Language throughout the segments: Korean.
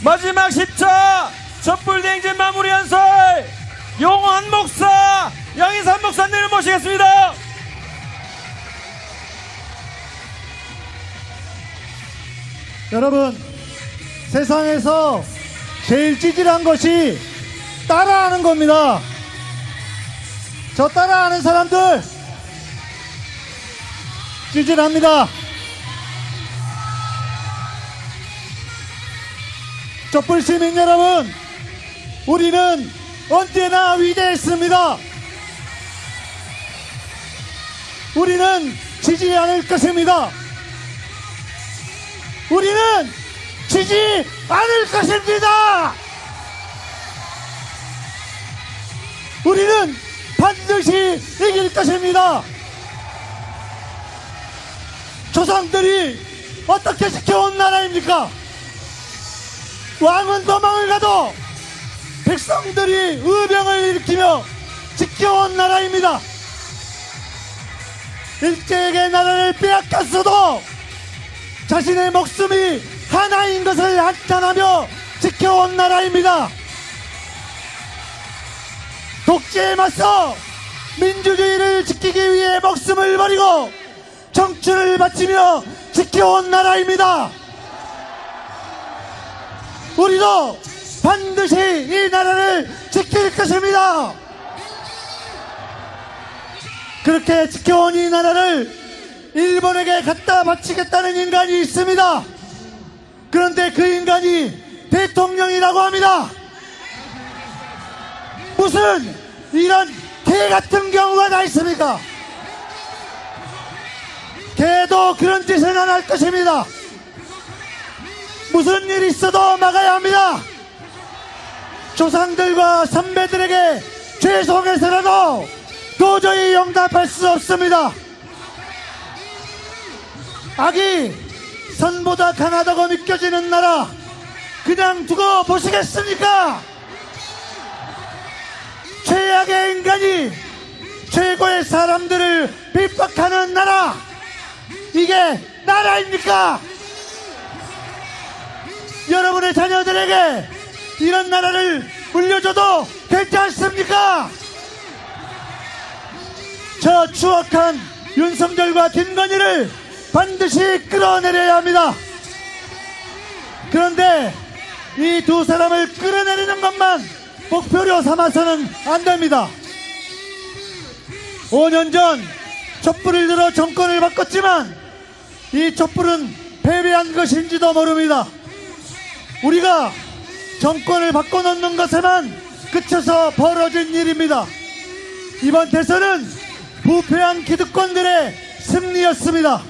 마지막 10차 촛불 대행진 마무리 연설 용환 목사 양희삼 목사님을 모시겠습니다. 여러분 세상에서 제일 찌질한 것이 따라하는 겁니다. 저 따라하는 사람들 찌질합니다. 촛불 시민 여러분, 우리는 언제나 위대했습니다. 우리는 지지 않을 것입니다. 우리는 지지 않을 것입니다. 우리는 반드시 이길 것입니다. 조상들이 어떻게 지켜온 나라입니까? 왕은 도망을 가도 백성들이 의병을 일으키며 지켜온 나라입니다. 일제에게 나라를 빼앗겼어도 자신의 목숨이 하나인 것을 한탄하며 지켜온 나라입니다. 독재에 맞서 민주주의를 지키기 위해 목숨을 버리고 청춘을 바치며 지켜온 나라입니다. 우리도 반드시 이 나라를 지킬 것입니다. 그렇게 지켜온 이 나라를 일본에게 갖다 바치겠다는 인간이 있습니다. 그런데 그 인간이 대통령이라고 합니다. 무슨 이런 개 같은 경우가 다 있습니까? 개도 그런 짓은 안 할 것입니다. 무슨 일 있어도 막아야 합니다. 조상들과 선배들에게 죄송해서라도 도저히 용납할 수 없습니다. 악이 선보다 강하다고 느껴지는 나라 그냥 두고 보시겠습니까? 최악의 인간이 최고의 사람들을 핍박하는 나라 이게 나라입니까? 여러분의 자녀들에게 이런 나라를 물려줘도 괜찮습니까? 저 추악한 윤석열과 김건희를 반드시 끌어내려야 합니다. 그런데 이 두 사람을 끌어내리는 것만 목표로 삼아서는 안 됩니다. 5년 전 촛불을 들어 정권을 바꿨지만 이 촛불은 패배한 것인지도 모릅니다. 우리가 정권을 바꿔놓는 것에만 그쳐서 벌어진 일입니다. 이번 대선은 부패한 기득권들의 승리였습니다.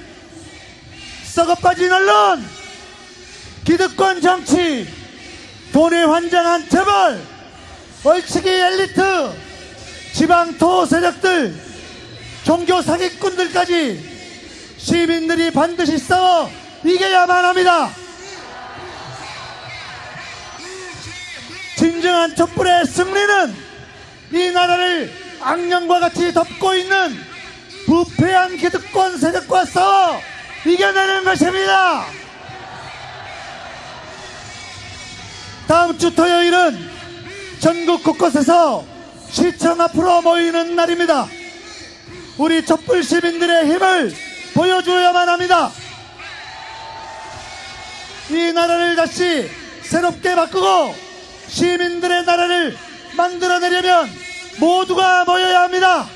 썩어빠진 언론, 기득권 정치, 돈에 환장한 재벌, 얼치기 엘리트, 지방 토 세력들, 종교 사기꾼들까지 시민들이 반드시 싸워 이겨야만 합니다. 진정한 촛불의 승리는 이 나라를 악령과 같이 덮고 있는 부패한 기득권 세력과 싸워 이겨내는 것입니다. 다음 주 토요일은 전국 곳곳에서 시청 앞으로 모이는 날입니다. 우리 촛불 시민들의 힘을 보여줘야만 합니다. 이 나라를 다시 새롭게 바꾸고 시민들의 나라를 만들어내려면 모두가 모여야 합니다.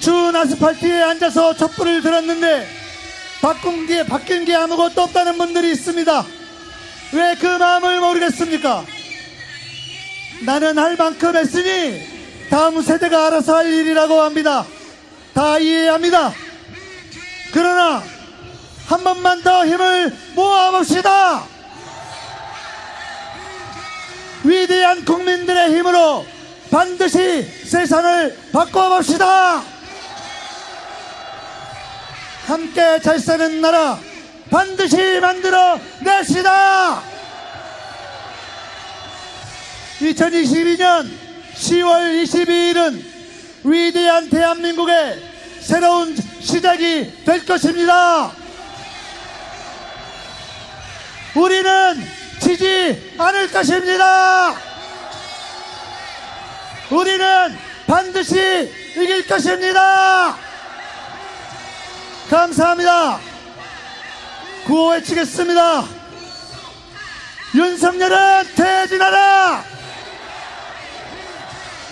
추운 아스팔트에 앉아서 촛불을 들었는데 바꾼 게, 바뀐 게 아무것도 없다는 분들이 있습니다. 왜 그 마음을 모르겠습니까? 나는 할 만큼 했으니 다음 세대가 알아서 할 일이라고 합니다. 다 이해합니다. 그러나 한 번만 더 힘을 모아봅시다. 위대한 국민들의 힘으로 반드시 세상을 바꿔봅시다. 함께 잘 사는 나라 반드시 만들어 냅시다. 2022년 10월 22일은 위대한 대한민국의 새로운 시작이 될 것입니다. 우리는 지지 않을 것입니다. 우리는 반드시 이길 것입니다. 감사합니다. 구호 외치겠습니다. 윤석열은 퇴진하라!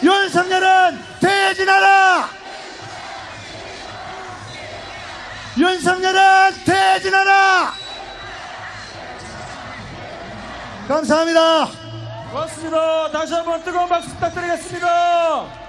윤석열은 퇴진하라! 윤석열은 퇴 감사합니다. 고맙습니다. 다시 한번 뜨거운 박수 부탁드리겠습니다.